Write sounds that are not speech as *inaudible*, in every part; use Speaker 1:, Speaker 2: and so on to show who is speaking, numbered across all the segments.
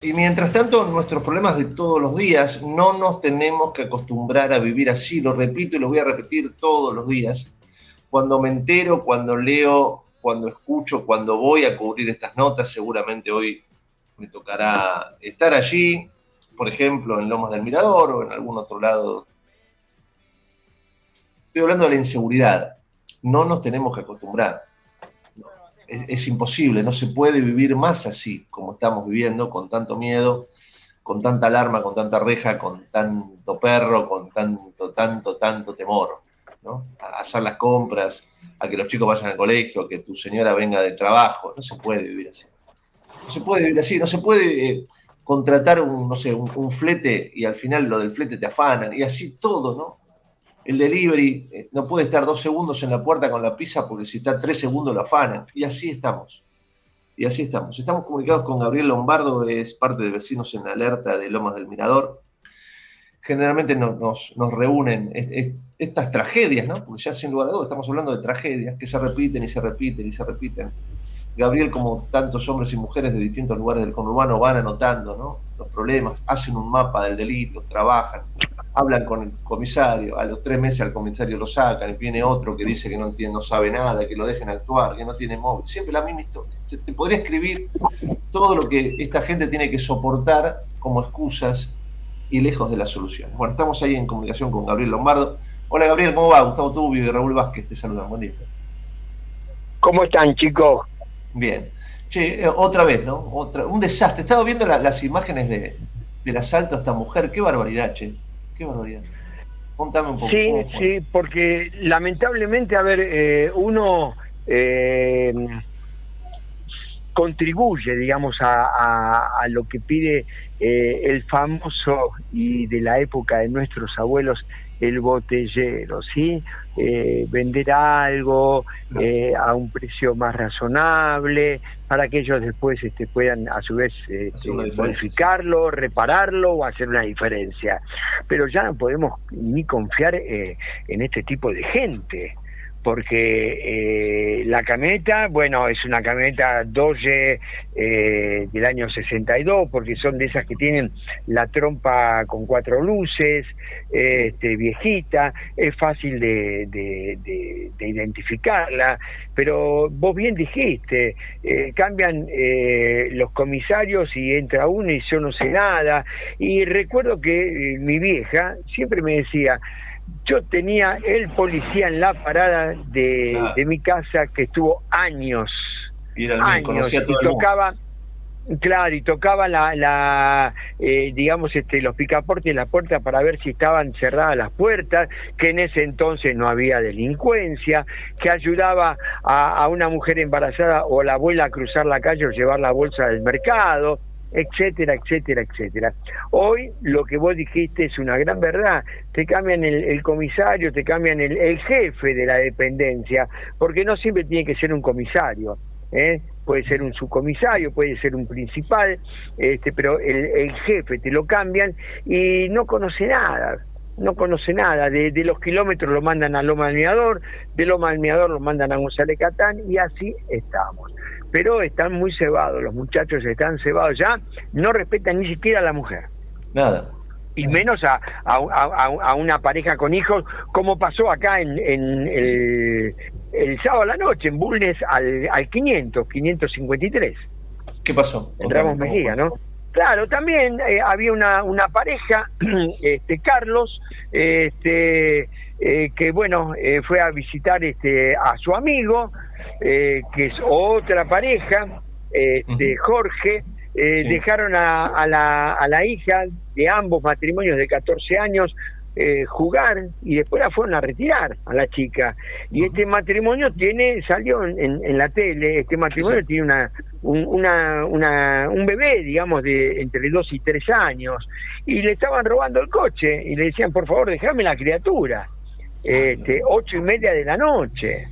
Speaker 1: Y mientras tanto, nuestros problemas de todos los días, no nos tenemos que acostumbrar a vivir así, lo repito y lo voy a repetir todos los días. Cuando me entero, cuando leo, cuando escucho, cuando voy a cubrir estas notas, seguramente hoy me tocará estar allí, por ejemplo, en Lomas del Mirador o en algún otro lado. Estoy hablando de la inseguridad. No nos tenemos que acostumbrar es, imposible, no se puede vivir más así como estamos viviendo, con tanto miedo, con tanta alarma, con tanta reja, con tanto perro, con tanto, tanto, tanto temor, ¿no? A hacer las compras, a que los chicos vayan al colegio, a que tu señora venga del trabajo, no se puede vivir así. No se puede vivir así, no se puede eh, contratar un, no sé, un flete y al final lo del flete te afanan y así todo, ¿no? El delivery eh, no puede estar dos segundos en la puerta con la pizza porque si está tres segundos lo afanan. Y así estamos. Y así estamos. Estamos comunicados con Gabriel Lombardo, es parte de Vecinos en Alerta de Lomas del Mirador. Generalmente nos, reúnen estas tragedias, ¿no? Porque ya sin lugar a dudas estamos hablando de tragedias que se repiten y se repiten y se repiten. Gabriel, como tantos hombres y mujeres de distintos lugares del conurbano, van anotando los problemas, hacen un mapa del delito, trabajan, hablan con el comisario, a los tres meses al comisario lo sacan y viene otro que dice que no, entiende, no sabe nada, que lo dejen actuar, que no tiene móvil. Siempre la misma historia. Te podría escribir todo lo que esta gente tiene que soportar como excusas y lejos de las soluciones. Bueno, estamos ahí en comunicación con Gabriel Lombardo. Hola Gabriel, ¿cómo va? Gustavo Tubio y Raúl Vázquez te saludan. Buen día.
Speaker 2: ¿Cómo están, chicos?
Speaker 1: Bien. Che, eh, otra vez, ¿no? Otra, un desastre. Estaba viendo las imágenes de, del asalto a esta mujer. Qué barbaridad, che. Qué barbaridad.
Speaker 2: Contame un poco. Sí, sí, porque lamentablemente, a ver, eh, uno eh, contribuye, digamos, a, lo que pide eh, el famoso y de la época de nuestros abuelos, el botellero, ¿sí? Eh, vender algo eh, a un precio más razonable para que ellos después este, puedan a su vez este, modificarlo, repararlo o hacer una diferencia. Pero ya no podemos ni confiar eh, en este tipo de gente porque eh, la camioneta, bueno, es una camioneta Doge eh, del año 62, porque son de esas que tienen la trompa con cuatro luces, este, viejita, es fácil de, de, identificarla, pero vos bien dijiste, eh, cambian los comisarios y entra uno y yo no sé nada, y recuerdo que mi vieja siempre me decía, yo tenía el policía en la parada de, mi casa que estuvo años, y años, y tocaba, claro, y tocaba la, la eh, digamos, este, los picaportes de la puerta para ver si estaban cerradas las puertas, que en ese entonces no había delincuencia, que ayudaba a, a una mujer embarazada o la abuela a cruzar la calle o llevar la bolsa del mercado etcétera, etcétera, etcétera. Hoy lo que vos dijiste es una gran verdad. Te cambian el, comisario, te cambian el, jefe de la dependencia, porque no siempre tiene que ser un comisario. ¿eh? Puede ser un subcomisario, puede ser un principal, este, pero el, jefe te lo cambian y no conoce nada no conoce nada. De, los kilómetros lo mandan a Loma del Mirador, de Loma del Mirador lo mandan a González Catán y así estamos pero están muy cebados, los muchachos están cebados ya, no respetan ni siquiera a la mujer.
Speaker 1: Nada.
Speaker 2: Y menos a, a, una pareja con hijos, como pasó acá en, en el, el, sábado a la noche, en Bulnes al, al 500, 553.
Speaker 1: ¿Qué pasó?
Speaker 2: En Ramos Mejía, ¿no? Claro, también eh, había una, una pareja, *clears throat* este Carlos, este eh, que bueno, eh, fue a visitar este a su amigo, eh, que es otra pareja, de Jorge, eh, dejaron a, a, la, a la hija de ambos matrimonios de 14 años eh, jugar y después la fueron a retirar a la chica. Y este matrimonio tiene, salió en, en, la tele, este matrimonio tiene una un, una, una, un bebé, digamos, de entre 2 y 3 años, y le estaban robando el coche y le decían, por favor, déjame la criatura. Este, ocho y media de la noche.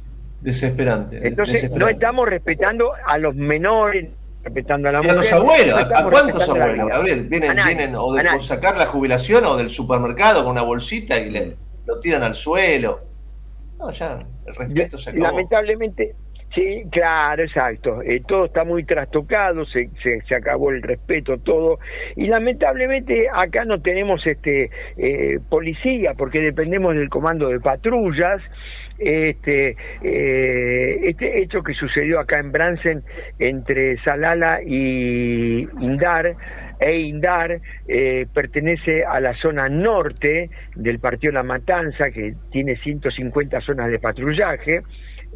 Speaker 1: Desesperante.
Speaker 2: Entonces no estamos respetando a los menores, respetando a la
Speaker 1: mujer. a los abuelos? ¿A cuántos abuelos? Gabriel, vienen, vienen o de sacar la jubilación o del supermercado con una bolsita y le, lo tiran al suelo. No, ya, el respeto se acabó.
Speaker 2: Lamentablemente, Sí, claro, exacto. Eh, todo está muy trastocado, se, se, acabó el respeto, todo. Y lamentablemente acá no tenemos este eh, policía porque dependemos del comando de patrullas. Este, eh, este hecho que sucedió acá en Bransen entre Salala y Indar, e Indar pertenece a la zona norte del partido La Matanza, que tiene 150 zonas de patrullaje.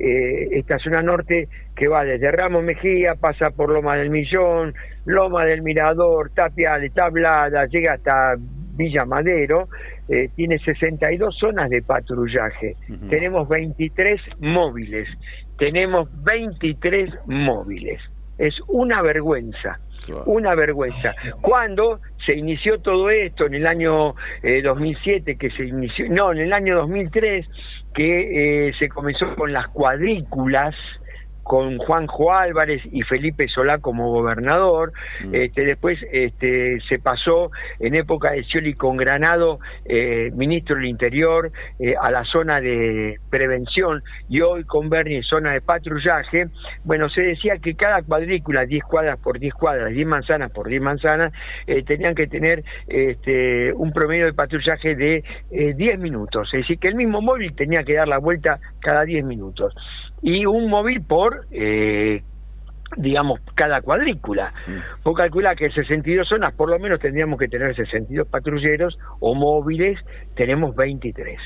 Speaker 2: Eh, esta zona norte que va desde Ramos Mejía, pasa por Loma del Millón, Loma del Mirador, Tapiales, Tablada, llega hasta Villa Madero, eh, tiene 62 zonas de patrullaje, tenemos 23 móviles, tenemos 23 móviles, es una vergüenza. Una vergüenza. Cuando se inició todo esto en el año 2007, eh, que se inició, no, en el año 2003, que eh, se comenzó con las cuadrículas, con Juanjo Álvarez y Felipe Solá como gobernador. Mm. Este, después este, se pasó en época de Scioli con Granado, eh, ministro del Interior, eh, a la zona de prevención y hoy con Bernie zona de patrullaje. Bueno, se decía que cada cuadrícula, 10 cuadras por 10 cuadras, 10 manzanas por 10 manzanas, eh, tenían que tener este, un promedio de patrullaje de 10 minutos. Es decir, que el mismo móvil tenía que dar la vuelta cada 10 minutos y un móvil por, eh, digamos, cada cuadrícula. Mm. Vos calcula que 62 zonas, por lo menos tendríamos que tener 62 patrulleros o móviles, tenemos 23.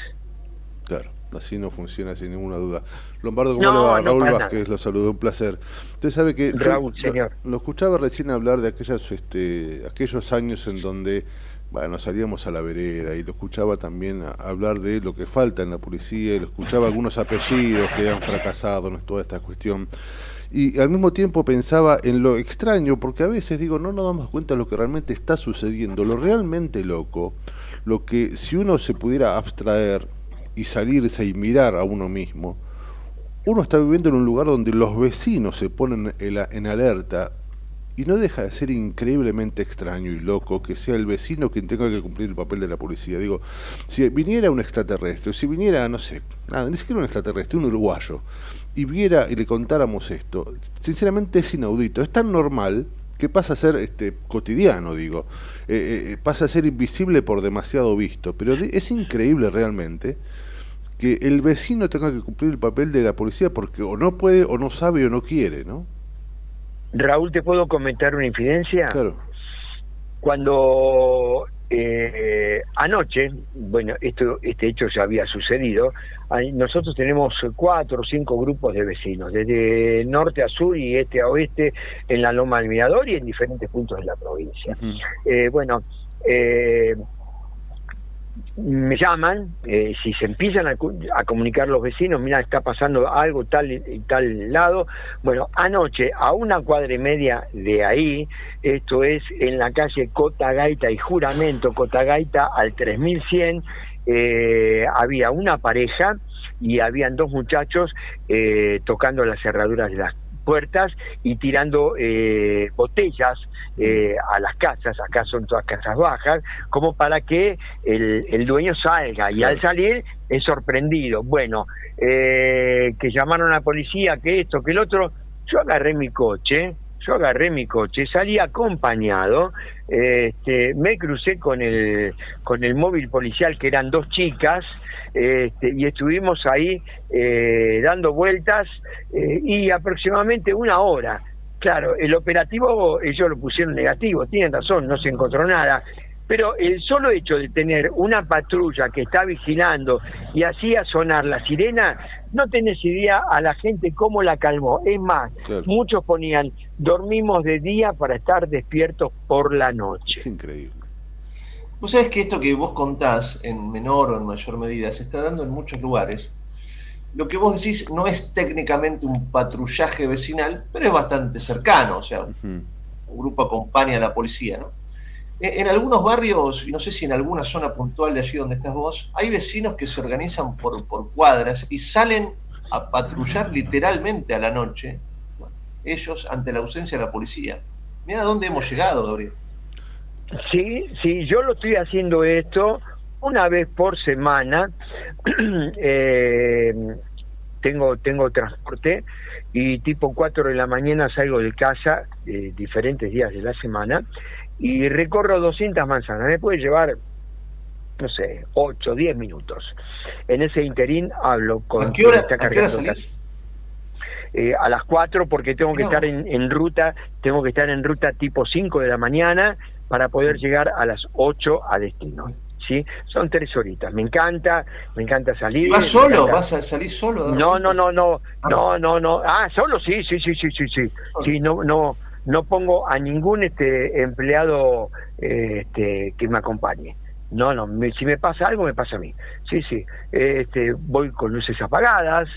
Speaker 3: Claro, así no funciona sin ninguna duda. Lombardo, ¿cómo le va? Raúl Vázquez, lo saludo, un placer. Usted sabe que
Speaker 2: Raúl, señor.
Speaker 3: Lo, escuchaba recién hablar de aquellas, este, aquellos años en donde bueno, salíamos a la vereda y lo escuchaba también hablar de lo que falta en la policía, y lo escuchaba algunos apellidos que han fracasado en toda esta cuestión. Y al mismo tiempo pensaba en lo extraño, porque a veces digo, no nos damos cuenta de lo que realmente está sucediendo, lo realmente loco, lo que si uno se pudiera abstraer y salirse y mirar a uno mismo, uno está viviendo en un lugar donde los vecinos se ponen en alerta y no deja de ser increíblemente extraño y loco que sea el vecino quien tenga que cumplir el papel de la policía. Digo, si viniera un extraterrestre, si viniera, no sé, nada, ni siquiera un extraterrestre, un uruguayo, y viera y le contáramos esto, sinceramente es inaudito, es tan normal que pasa a ser este, cotidiano, digo, eh, eh, eh, pasa a ser invisible por demasiado visto, pero es increíble realmente que el vecino tenga que cumplir el papel de la policía porque o no puede, o no sabe, o no quiere, ¿no?
Speaker 2: Raúl, ¿te puedo comentar una infidencia? Claro. Cuando eh, anoche, bueno, esto, este hecho ya había sucedido, nosotros tenemos cuatro o cinco grupos de vecinos, desde norte a sur y este a oeste, en la Loma del Mirador y en diferentes puntos de la provincia. eh, bueno, eh, me llaman, eh, si se empiezan a, comunicar los vecinos, mira, está pasando algo tal y tal lado. Bueno, anoche, a una cuadra y media de ahí, esto es en la calle Cotagaita y Juramento, Cotagaita al 3100, eh, había una pareja y habían dos muchachos eh, tocando las cerraduras de las puertas y tirando eh, botellas eh, a las casas, acá son todas casas bajas, como para que el, el dueño salga. Y al salir es sorprendido. Bueno, eh, que llamaron a la policía, que esto, que el otro, yo agarré mi coche, yo agarré mi coche, salí acompañado, este, me crucé con el, con el móvil policial que eran dos chicas, este, y estuvimos ahí eh, dando vueltas eh, y aproximadamente una hora. Claro, el operativo ellos lo pusieron negativo, tienen razón, no se encontró nada, pero el solo hecho de tener una patrulla que está vigilando y hacía sonar la sirena, no tenés idea a la gente cómo la calmó. Es más, muchos ponían, dormimos de día para estar despiertos por la noche.
Speaker 3: Es increíble.
Speaker 1: Vos sabés que esto que vos contás, en menor o en mayor medida, se está dando en muchos lugares. Lo que vos decís no es técnicamente un patrullaje vecinal, pero es bastante cercano, o sea, un grupo acompaña a la policía, ¿no? E, en algunos barrios, y no sé si en alguna zona puntual de allí donde estás vos, hay vecinos que se organizan por, por cuadras y salen a patrullar literalmente a la noche, ellos ante la ausencia de la policía. Mira a dónde hemos llegado, Gabriel.
Speaker 2: Sí, sí, yo lo estoy haciendo esto una vez por semana. *clears throat* Eh, tengo, tengo transporte y tipo 4 de la mañana salgo de casa eh, diferentes días de la semana y recorro 200 manzanas. Me puede llevar, no sé, 8, 10 minutos. En ese interín hablo con...
Speaker 1: ¿A qué hora, ¿a qué hora?
Speaker 2: Eh, a las 4 porque tengo que estar en, en, ruta, tengo que estar en ruta tipo 5 de la mañana para poder llegar a las 8 a destino. ¿Sí? Son tres horitas. Me encanta, me encanta salir.
Speaker 1: ¿Vas solo? ¿Vas a salir solo?
Speaker 2: No, no, no, no, ah. no, no, no. Ah, solo sí, sí, sí, sí, sí, sí. Sí, no, no, no pongo a ningún este empleado este, que me acompañe. No, no, si me pasa algo, me pasa a mí. Sí, sí. Este, voy con luces apagadas,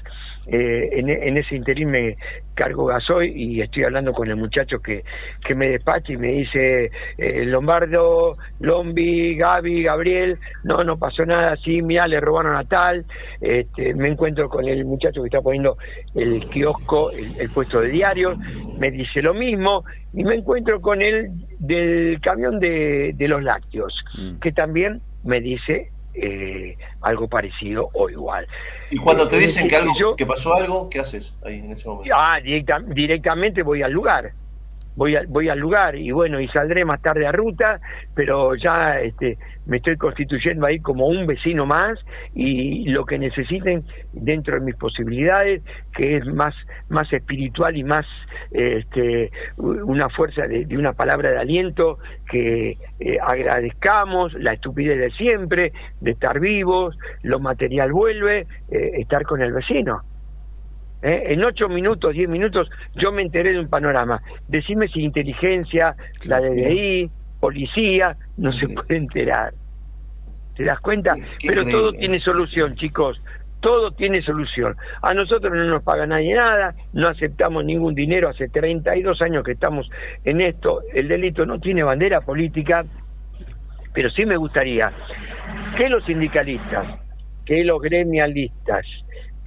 Speaker 2: eh, en, ese interín me cargo gasoil y estoy hablando con el muchacho que, que me despacha y me dice eh, Lombardo, Lombi, Gaby, Gabriel, no, no pasó nada, sí, mira, le robaron a tal, este, me encuentro con el muchacho que está poniendo el kiosco, el, puesto de diarios, me dice lo mismo, y me encuentro con él del camión de, de los lácteos, mm. que también me dice eh, algo parecido o igual.
Speaker 1: Y cuando te eh, dicen que, algo, que pasó algo, ¿qué haces ahí en ese momento?
Speaker 2: Ah, directamente voy al lugar voy, voy al lugar y bueno, y saldré más tarde a ruta, pero ya este, me estoy constituyendo ahí como un vecino más y lo que necesiten dentro de mis posibilidades, que es más, más espiritual y más este, una fuerza de, una palabra de aliento, que eh, agradezcamos la estupidez de siempre, de estar vivos, lo material vuelve, eh, estar con el vecino. ¿Eh? En ocho minutos, diez minutos, yo me enteré de un panorama. Decime si inteligencia, la DDI, policía, no se puede enterar. ¿Te das cuenta? Pero todo tiene solución, chicos. Todo tiene solución. A nosotros no nos paga nadie nada, no aceptamos ningún dinero. Hace 32 años que estamos en esto. El delito no tiene bandera política, pero sí me gustaría que los sindicalistas, que los gremialistas,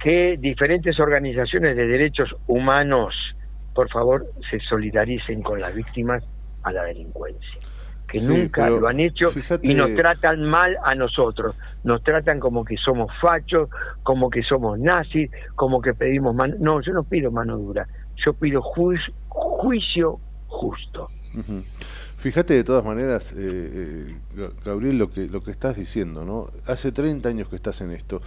Speaker 2: que diferentes organizaciones de derechos humanos, por favor, se solidaricen con las víctimas a la delincuencia, que nunca lo han hecho y nos tratan mal a nosotros, nos tratan como que somos fachos, como que somos nazis, como que pedimos mano, no, yo no pido mano dura, yo pido juicio justo.
Speaker 3: Fíjate de todas maneras, eh, eh, Gabriel, lo que, lo que estás diciendo, ¿no? Hace 30 años que estás en esto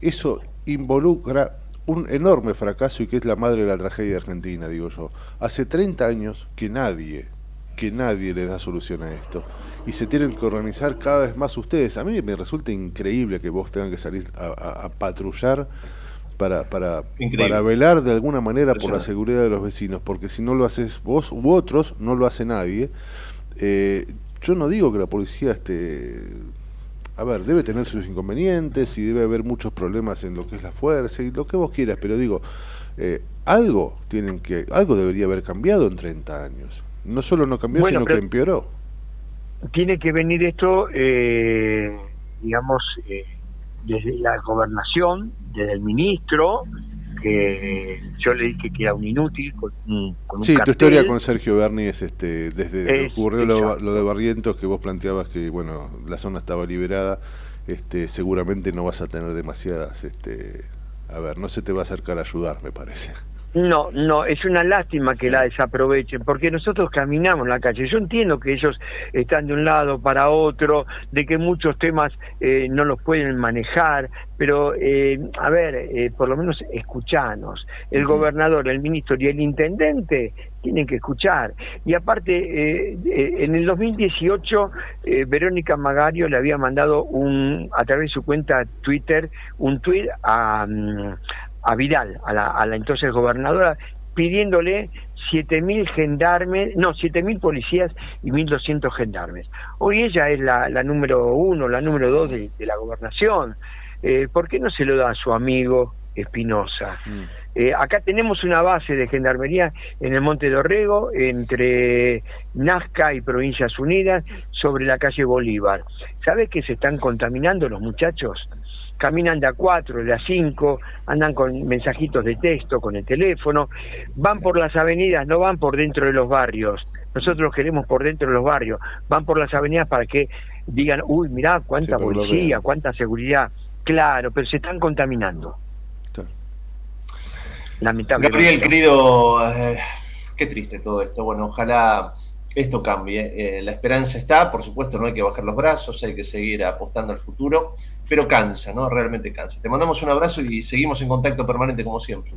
Speaker 3: eso involucra un enorme fracaso y que es la madre de la tragedia argentina, digo yo. Hace 30 años que nadie, que nadie le da solución a esto. Y se tienen que organizar cada vez más ustedes. A mí me resulta increíble que vos tengan que salir a, patrullar para, para, para, velar de alguna manera por la seguridad de los vecinos, porque si no lo haces vos u otros, no lo hace nadie. Eh, yo no digo que la policía esté a ver, debe tener sus inconvenientes y debe haber muchos problemas en lo que es la fuerza y lo que vos quieras, pero digo, eh, algo tienen que, algo debería haber cambiado en 30 años. No solo no cambió, sino que empeoró.
Speaker 2: Tiene que venir esto, eh, digamos, eh, desde la gobernación, desde el ministro, que yo le dije que era un inútil con un,
Speaker 3: Sí, tu historia con Sergio Berni es este, desde que ocurrió lo, de Barrientos, que vos planteabas que bueno la zona estaba liberada, este, seguramente no vas a tener demasiadas, este, a ver, no se te va a acercar a ayudar, me parece.
Speaker 2: No, no, es una lástima que la desaprovechen, porque nosotros caminamos en la calle. Yo entiendo que ellos están de un lado para otro, de que muchos temas eh, no los pueden manejar, pero, eh, a ver, eh, por lo menos escuchanos. El gobernador, el ministro y el intendente tienen que escuchar. Y aparte, en el 2018, Verónica Magario le había mandado un, a través de su cuenta Twitter un tweet a... Mm, a Vidal, a la, a la entonces gobernadora, pidiéndole 7.000 gendarmes, no, 7.000 policías y 1.200 gendarmes. Hoy ella es la, la número uno, la número dos de, la gobernación. Eh, ¿Por qué no se lo da a su amigo Espinosa? Mm. Eh, acá tenemos una base de gendarmería en el Monte de Orrego, entre Nazca y Provincias Unidas, sobre la calle Bolívar. ¿Sabes que se están contaminando los muchachos? Caminan de a cuatro, de a cinco, andan con mensajitos de texto, con el teléfono, van por las avenidas, no van por dentro de los barrios. Nosotros queremos por dentro de los barrios, van por las avenidas para que digan, uy, mirá cuánta policía, cuánta seguridad. Claro, pero se están contaminando. lamentablemente.
Speaker 1: Gabriel, querido, eh, qué triste todo esto. Bueno, ojalá esto cambie. Eh, la esperanza está, por supuesto, no hay que bajar los brazos, hay que seguir apostando al futuro, pero cansa, ¿no? Realmente cansa. Te mandamos un abrazo y seguimos en contacto permanente como siempre.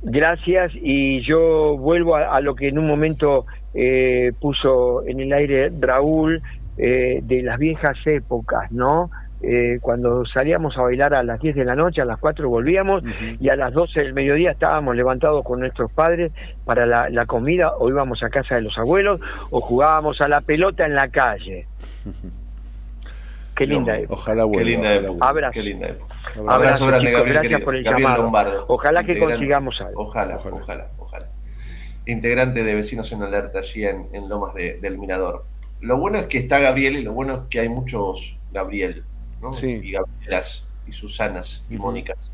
Speaker 2: Gracias y yo vuelvo a, lo que en un momento eh, puso en el aire Raúl eh, de las viejas épocas, ¿no? Eh, cuando salíamos a bailar a las 10 de la noche, a las 4 volvíamos y a las 12 del mediodía estábamos levantados con nuestros padres para la, comida o íbamos a casa de los abuelos o jugábamos a la pelota en la calle. Qué linda época.
Speaker 3: Ojalá vuelva.
Speaker 1: Qué linda época.
Speaker 2: Abrazo.
Speaker 1: Qué linda época.
Speaker 2: Abrazo, grande, Gabriel, Gracias por el llamado. ojalá que consigamos algo.
Speaker 1: Ojalá, ojalá, ojalá, Integrante de Vecinos en Alerta allí en, Lomas del Mirador. Lo bueno es que está Gabriel y lo bueno es que hay muchos Gabriel, ¿no? Y Gabrielas, y Susanas, y Mónicas.